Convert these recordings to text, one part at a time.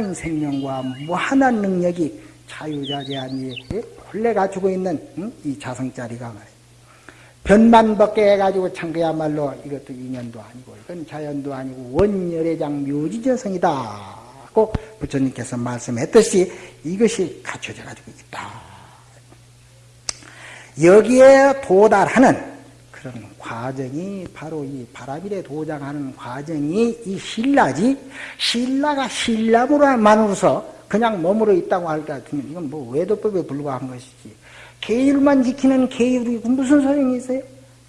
무한한 생명과 무한한 능력이 자유자재한 이 본래 가지고 있는 응? 이 자성자리가. 변만 벗게 해가지고 참 그야말로 이것도 인연도 아니고 이건 자연도 아니고 원열애장 묘지저성이다. 고 부처님께서 말씀했듯이 이것이 갖춰져 가지고 있다. 여기에 도달하는 그런 과정이 바로 이 바라밀에 도장하는 과정이 이 신라지 신라가 신라무로만으로서 그냥 머무러 있다고 할 것 같으면 이건 뭐 외도법에 불과한 것이지 계율만 지키는 계율이 무슨 소용이 있어요?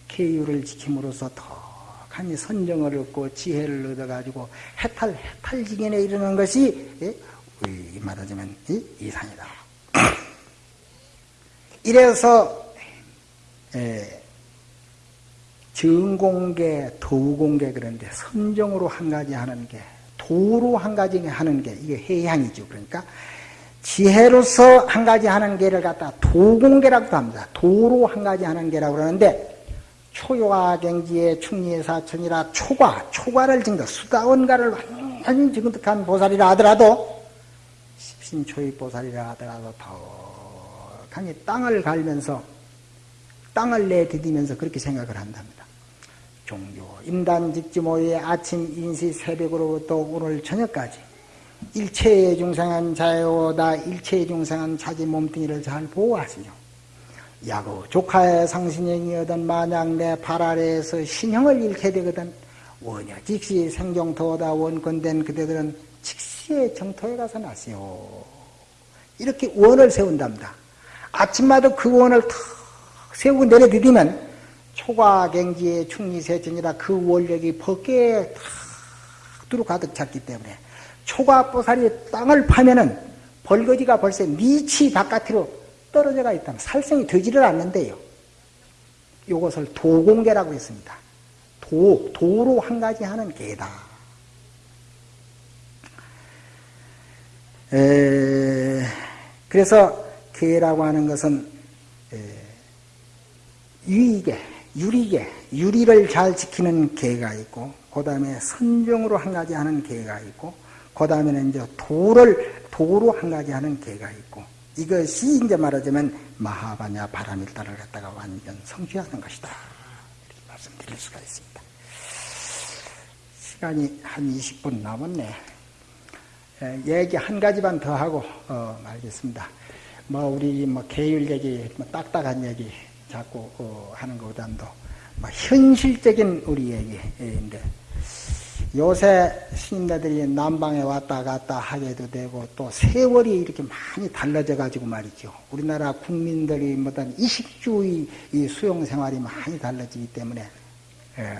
계율을 지킴으로써 더간히 선정을 얻고 지혜를 얻어가지고 해탈 해탈지견에 이르는 것이 예? 말하자면 이상이다. 이래서 예, 정공계, 도공계 그런데 선정으로 한 가지 하는 게 도로 한 가지 하는 게 이게 해양이죠. 그러니까 지혜로서 한 가지 하는 게를 갖다 도공계라고 합니다. 도로 한 가지 하는 게라고 그러는데 초요화경지의 충리의 사천이라 초과, 초과를 증거, 수다원가를 완전히 증득한 보살이라 하더라도 십신초의 보살이라 하더라도 더 강히 땅을 갈면서 땅을 내디디면서 그렇게 생각을 한답니다. 종교, 임단 직지모의 아침 인시 새벽으로부터 오늘 저녁까지 일체의 중생한 자요다 일체의 중생한 자기 몸뚱이를 잘 보호하시며 야구 조카의 상신형이거든 만약 내 발 아래에서 신형을 잃게 되거든 원여 직시 생정토다 원건된 그대들은 직시의 정토에 가서 나시오. 이렇게 원을 세운답니다. 아침마다 그 원을 탁 세우고 내려드리면 초과경지의 충리세천이라 그 원력이 벗게 탁 두루 가득 찼기 때문에 초과보살이 땅을 파면은 벌거지가 벌써 미치 바깥으로 떨어져가 있다면 살생이 되지를 않는데요. 이것을 도공계라고 했습니다. 도, 도로 한 가지 하는 계다. 에, 그래서 계라고 하는 것은 에, 유의계, 유리계, 유리를 잘 지키는 계가 있고, 그 다음에 선정으로 한 가지 하는 계가 있고, 그 다음에는 이제 도를, 도로 한 가지 하는 계가 있고, 이것이 이제 말하자면 마하바냐 바라밀다를 갖다가 완전 성취하는 것이다. 이렇게 말씀드릴 수가 있습니다. 시간이 한 20분 남았네. 얘기 한 가지만 더 하고 어, 말겠습니다. 뭐 우리 뭐 계율 얘기, 뭐 딱딱한 얘기 자꾸 어, 하는 것보다도 뭐 현실적인 우리 얘기인데 요새 스님네들이 남방에 왔다 갔다 하게도 되고 또 세월이 이렇게 많이 달라져 가지고 말이죠. 우리나라 국민들이 뭐든 이식주의 수용 생활이 많이 달라지기 때문에 예.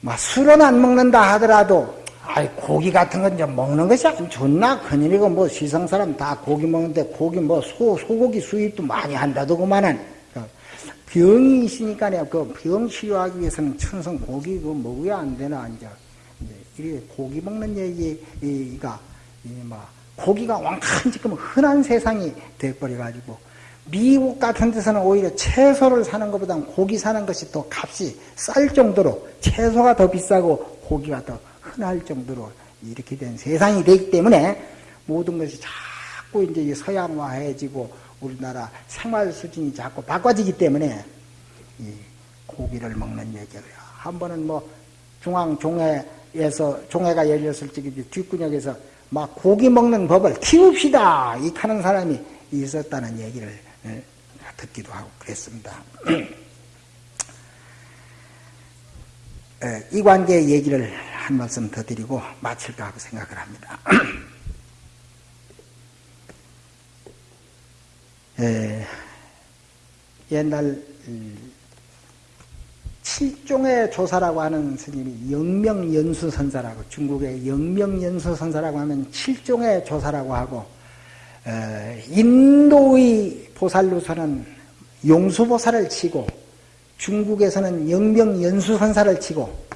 뭐 술은 안 먹는다 하더라도 아이 고기 같은 건좀 먹는 것이 안 좋나 큰일이고 뭐 시성 사람 다 고기 먹는데 고기 뭐 소 소고기 수입도 많이 한다더구만은. 병이 있으니까 그병 치료하기 위해서는 천성 고기 그 먹어야 안 되나 이제. 이렇게 고기 먹는 얘기가 뭐 고기가 왕큰 지금 흔한 세상이 돼버려 가지고 미국 같은 데서는 오히려 채소를 사는 것보다 고기 사는 것이 더 값이 쌀 정도로 채소가 더 비싸고 고기가 더 흔할 정도로 이렇게 된 세상이 되기 때문에 모든 것이 자꾸 이제 서양화해지고 우리나라 생활 수준이 자꾸 바꿔지기 때문에 이 고기를 먹는 얘기예요. 한 번은 뭐 중앙 종회에서 종회가 열렸을 적에 뒷구역에서 막 고기 먹는 법을 키웁시다 이 하는 사람이 있었다는 얘기를 예, 듣기도 하고 그랬습니다. 예, 이 관계의 얘기를 한 말씀 더 드리고 마칠까 하고 생각을 합니다. 에, 옛날 칠종의 조사라고 하는 스님이 영명연수 선사라고 중국의 영명연수 선사라고 하면 칠종의 조사라고 하고 에, 인도의 보살로서는 용수보살을 치고 중국에서는 영명연수 선사를 치고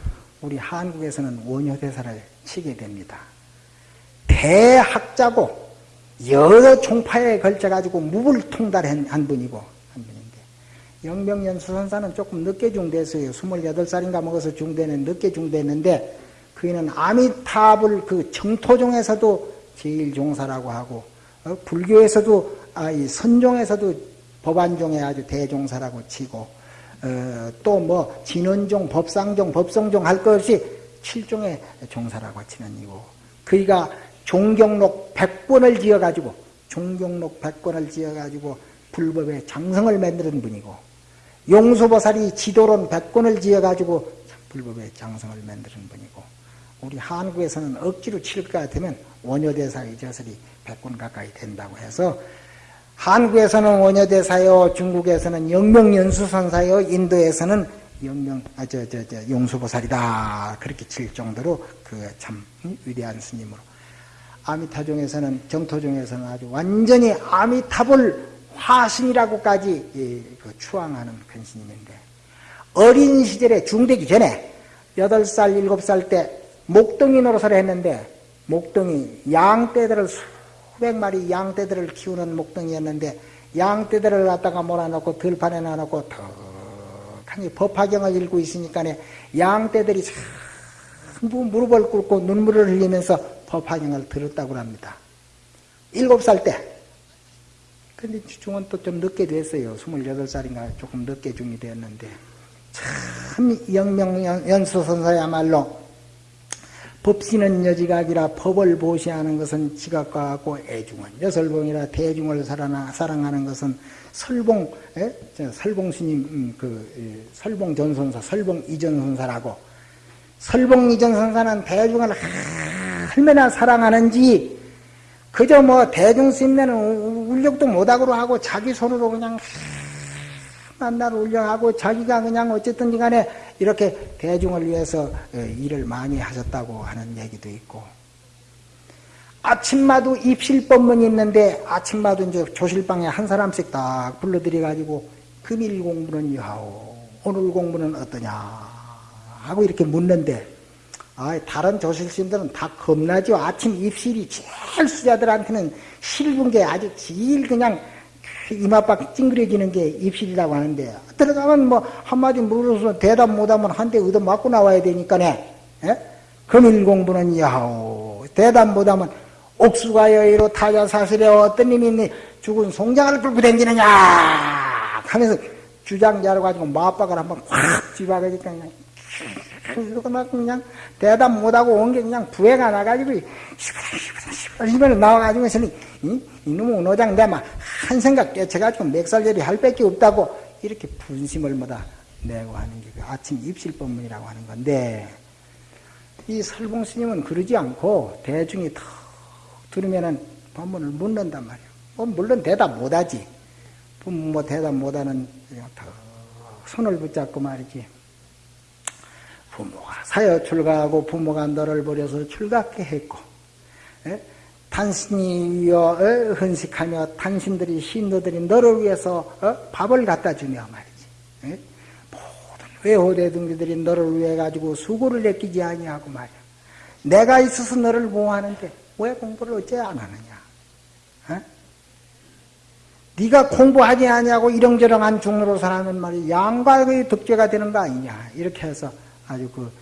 우리 한국에서는 원효대사를 치게 됩니다. 대학자고 여러 종파에 걸쳐가지고 무불통달한 한 분이고 한 분인데 영명연수 선사는 조금 늦게 중대했어요. 28살인가 먹어서 중대는 늦게 중대했는데 그이는 아미타불 그 정토종에서도 제일 종사라고 하고 어? 불교에서도 아, 이 선종에서도 법안종에 아주 대종사라고 치고 어, 또뭐 진원종, 법상종, 법성종 할 것 없이 칠종의 종사라고 치는 이고 그이가 종경록 백권을 지어가지고 종경록 백권을 지어가지고 불법의 장성을 만드는 분이고 용수보살이 지도론 백권을 지어가지고 불법의 장성을 만드는 분이고 우리 한국에서는 억지로 칠 것 같으면 원효대사의 저설이 백권 가까이 된다고 해서 한국에서는 원효대사요, 중국에서는 영명연수선사요, 인도에서는 영명, 아, 저, 저, 저, 용수보살이다. 그렇게 칠 정도로 그 참 위대한 스님으로. 아미타종에서는, 정토종에서는 아주 완전히 아미타불 화신이라고까지 그 추앙하는 큰 스님인데, 어린 시절에 중되기 전에, 8살, 7살 때 목동이 노릇을 했는데, 목동이 양떼들을 수백 마리 양떼들을 키우는 목동이었는데, 양떼들을 갖다가 몰아놓고 들판에 놔놓고 턱하니 법화경을 읽고 있으니까 양떼들이 전부 무릎을 꿇고 눈물을 흘리면서 법화경을 들었다고 합니다. 일곱 살 때. 근데 중은 또 좀 늦게 됐어요. 28살인가 조금 늦게 중이 되었는데. 참 영명연수 선사야말로 법시는 여지각이라 법을 보시하는 것은 지각과 같고 애중은 여설봉이라 대중을 사랑하는 것은 설봉 에? 설봉 스님 음, 그 설봉 전선사 설봉 이전 선사라고 설봉 이전 선사는 대중을 얼마나 사랑하는지 그저 뭐 대중 스님네는 울력도 못하고 하고 자기 손으로 그냥 만날 울려하고 자기가 그냥 어쨌든 간에 이렇게 대중을 위해서 어, 일을 많이 하셨다고 하는 얘기도 있고 아침마도 입실 법문이 있는데 아침마도 이제 조실방에 한 사람씩 딱 불러들여 가지고 금일 공부는 여하오 오늘 공부는 어떠냐 하고 이렇게 묻는데 아, 다른 조실신들은 다 겁나죠. 아침 입실이 제일 수자들한테는 실분 게 아주 제일 그냥 이마박 찡그려지는 게 입실이라고 하는데 들어가면 뭐 한마디 물어서 대답 못하면 한 대 얻어 맞고 나와야 되니까네. 예? 금일 공부는 야호. 대답 못하면 옥수가 여의로 타자 사슬에 어떤 님이 죽은 송장을 끌고 다니느냐? 하면서 주장자로 가지고 마박을 한번 확 집어가니까 그러고 막 그냥 대답 못하고 온 게 그냥 부해가 나가지고 시부라 나와가지고 저는 이, 이놈의 운호장 내막 한 생각 깨쳐가지고 맥살절이 할 밖에 없다고 이렇게 분심을 뭐다 내고 하는 게 그 아침 입실법문이라고 하는 건데 이 설봉 스님은 그러지 않고 대중이 턱 들으면은 법문을 묻는단 말이에요. 뭐 물론 대답 못하지. 뭐 대답 못하는 턱 손을 붙잡고 말이지. 부모가 사여 출가하고 부모가 너를 버려서 출가케 했고 에? 당신이여 어? 헌식하며 당신들이 신도들이 너를 위해서 어? 밥을 갖다 주며 말이지 에? 모든 외호대등들이 너를 위해 가지고 수고를 느끼지 아니하고 말이야 내가 있어서 너를 보호하는데 왜 공부를 어째 안 하느냐 에? 네가 공부하지 아니하고 이렁저렁한 중으로 살아면 말이야 양과의 덕죄가 되는 거 아니냐 이렇게 해서 아주 그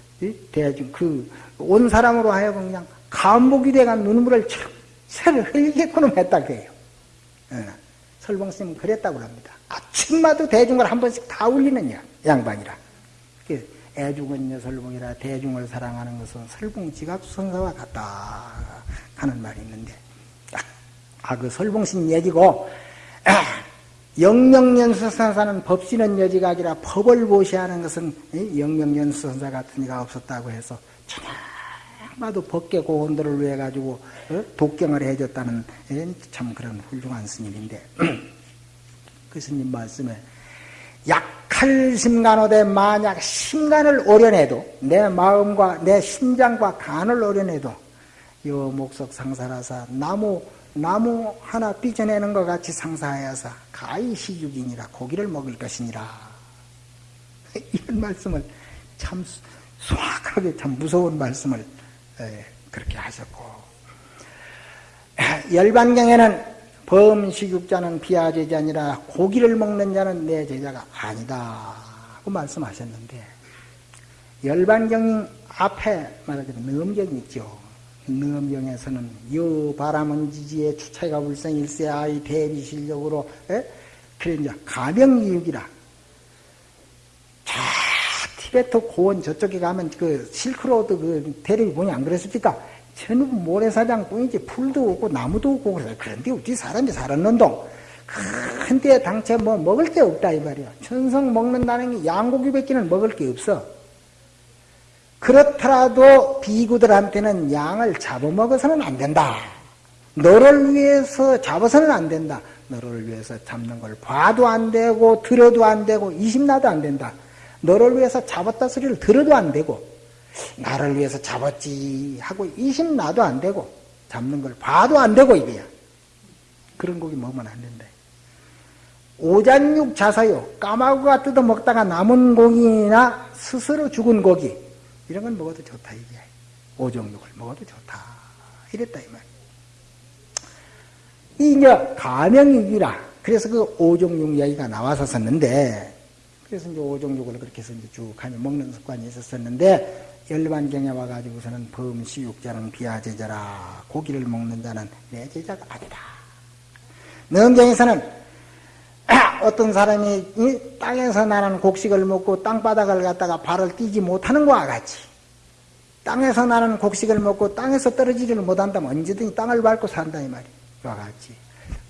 대중 그온 사람으로 하여금 그냥 감목이 돼가 눈물을 새를 흘리게끔 했다 그래요. 예. 설봉 스님은 그랬다고 합니다. 아침마다 대중을 한 번씩 다 울리는 양반이라. 애중은 여설봉이라 대중을 사랑하는 것은 설봉 지각선사와 같다 하는 말이 있는데 아그 설봉신 얘기고 영명연수 선사는 법시는 여지가 아니라 법을 보시하는 것은 영명연수 선사 같은 이가 없었다고 해서 천하마도 법계 고원들을 위해 가지고 어? 독경을 해줬다는 참 그런 훌륭한 스님인데 그 스님 말씀에 약할 심간호대 만약 심간을 오려내도 내 마음과 내 심장과 간을 오려내도 요 목석 상사라사 나무 나무 하나 삐져내는 것 같이 상사하여서 가히 시죽이니라 고기를 먹을 것이니라. 이런 말씀을 참 소악하게 참 무서운 말씀을 그렇게 하셨고. 열반경에는 범식육자는 비하 제자 아니라 고기를 먹는 자는 내 제자가 아니다. 하고 말씀하셨는데 열반경 앞에 말하자면 넘경이 있죠. 넘경에서는 여 바람은 지지에 추차가 불성일세 아이 대비 실력으로 에? 그래 이제 가명이육이라 자 티베트 고원 저쪽에 가면 그 실크로드 그 대륙이 보니 안 그랬습니까? 전부 모래사장 뿐이지 풀도 없고 나무도 없고 그래서 그런데 어찌 사람이 살았는동 큰데 당최 뭐 먹을 게 없다 이 말이야 천성 먹는다는 게 양고기밖에는 먹을 게 없어 그렇더라도 비구들한테는 양을 잡아먹어서는 안 된다. 너를 위해서 잡아서는 안 된다. 너를 위해서 잡는 걸 봐도 안 되고 들어도 안 되고 이심나도 안 된다. 너를 위해서 잡았다 소리를 들어도 안 되고 나를 위해서 잡았지 하고 이심나도 안 되고 잡는 걸 봐도 안 되고 이거야. 그런 고기 먹으면 안 된다. 오잔육 자사요 까마귀가 뜯어먹다가 남은 고기나 스스로 죽은 고기 이런 건 먹어도 좋다 이게 오종육을 먹어도 좋다 이랬다 이 말. 이 이제 가명육이라 그래서 그 오종육 이야기가 나와서 썼는데 그래서 이제 오종육을 그렇게 해서 이제 쭉 하며 먹는 습관이 있었었는데 열반경에 와가지고서는 범시육자는 비하제자라 고기를 먹는 자는 내 제자가 아니다. 능경에서는 어떤 사람이 땅에서 나는 곡식을 먹고 땅바닥을 갖다가 발을 띄지 못하는 것과 같이 땅에서 나는 곡식을 먹고 땅에서 떨어지지를 못한다면 언제든지 땅을 밟고 산다 이 말이야. 와 같이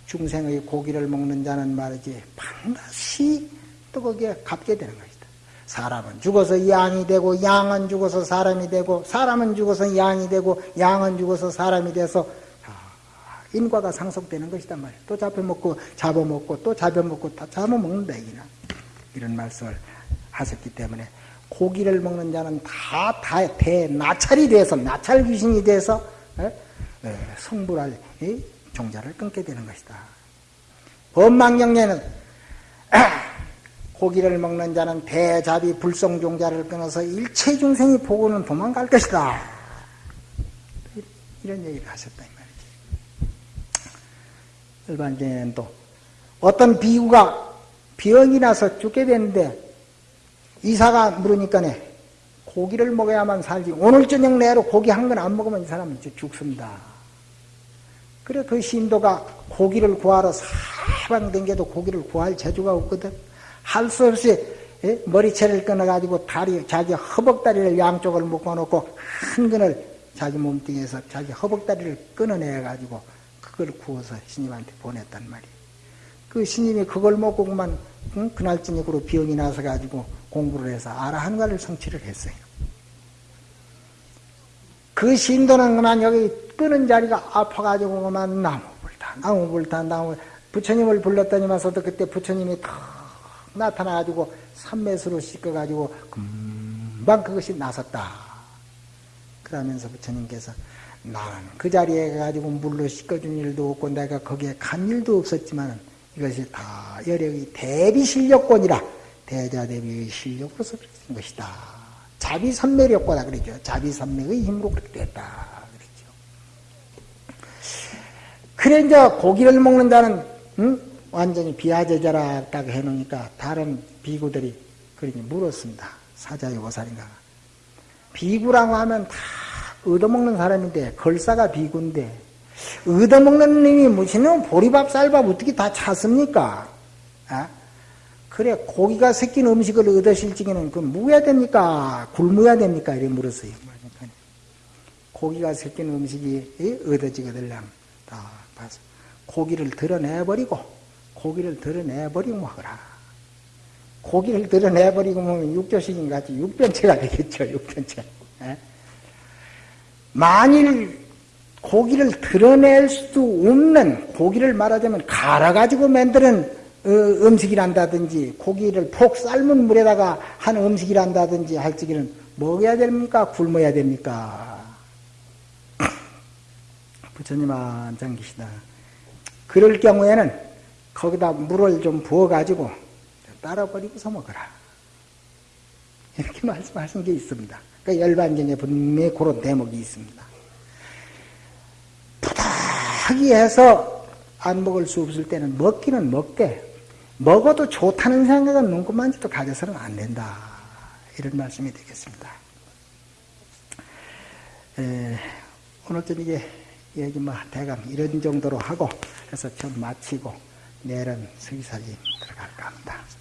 중생의 고기를 먹는 자는 말이지 반드시 또 거기에 갚게 되는 것이다. 사람은 죽어서 양이 되고 양은 죽어서 사람이 되고 사람은 죽어서 양이 되고 양은 죽어서 사람이 돼서 인과가 상속되는 것이단 말이야. 또 잡아먹고, 잡아먹고, 또 잡아먹고, 다 잡아먹는다, 이기나. 이런 말씀을 하셨기 때문에, 고기를 먹는 자는 다, 다, 대나찰이 돼서, 나찰 귀신이 돼서, 에? 에, 성불할 이 종자를 끊게 되는 것이다. 법망경례는, 고기를 먹는 자는 대자비 불성종자를 끊어서 일체 중생이 보고는 도망갈 것이다. 이런 얘기를 하셨다. 일반적인 또 어떤 비구가 병이 나서 죽게 되는데 이사가 물으니까네 고기를 먹어야만 살지 오늘 저녁 내로 고기 한 건 안 먹으면 이 사람은 죽습니다. 그래 그 신도가 고기를 구하러 사방 댕겨도 고기를 구할 재주가 없거든. 할 수 없이 예? 머리채를 끊어가지고 다리 자기 허벅다리를 양쪽을 묶어놓고 한 근을 자기 몸뚱이에서 자기 허벅다리를 끊어내가지고 그걸 구워서 스님한테 보냈단 말이에요. 그 스님이 그걸 먹고 그만 응? 그날 저녁으로 병이 나서 가지고 공부를 해서 아라한가를 성취를 했어요. 그 신도는 그만 여기 끄는 자리가 아파가지고 그만 나무 불타 나무 불타 나무 부처님을 불렀더니만서도 그때 부처님이 탁 나타나가지고 삼매수로 씻어가지고 금방 그것이 나섰다. 그러면서 부처님께서 나는 그 자리에 가지고 물로 씻어준 일도 없고 내가 거기에 간 일도 없었지만 이것이 다 여력이 대비 실력권이라 대자 대비의 실력으로서 그렇게 것이다. 자비 선매력보다 그러죠. 자비 선매의 힘으로 그렇게 됐다. 그랬죠. 그래 이제 고기를 먹는 자는 응? 완전히 비하제자라 딱 해놓으니까 다른 비구들이 그러니 물었습니다. 사자의 오살인가. 비구라고 하면 다 얻어먹는 사람인데 걸사가 비군데 얻어먹는 놈이 무슨 보리밥 쌀밥 어떻게 다 찼습니까? 아? 그래 고기가 섞인 음식을 얻으실 적에는 그 무야 됩니까? 굶어야 됩니까? 이래 물었어요. 고기가 섞인 음식이 얻어지거들랑 다 봐서 고기를 드러내버리고 고기를 드러내버리고 먹어라. 고기를 드러내버리고 먹으면 육조식인 같이 육변체가 되겠죠. 육변체. 에? 만일 고기를 드러낼 수도 없는 고기를 말하자면 갈아가지고 만드는 어, 음식이란다든지 고기를 폭 삶은 물에다가 한 음식이란다든지 할 적에는 먹어야 됩니까? 굶어야 됩니까? 부처님 한장 계시다. 그럴 경우에는 거기다 물을 좀 부어가지고 따라버리고서 먹어라. 이렇게 말씀하신 게 있습니다. 그 열반경에 분명히 그런 대목이 있습니다. 부탁이 해서 안 먹을 수 없을 때는 먹기는 먹되 먹어도 좋다는 생각은 눈곱만지도 가져서는 안 된다. 이런 말씀이 되겠습니다. 에, 오늘 저녁에 얘기 뭐 대강 이런 정도로 하고 해서 좀 마치고 내일은 서기사진 들어갈까 합니다.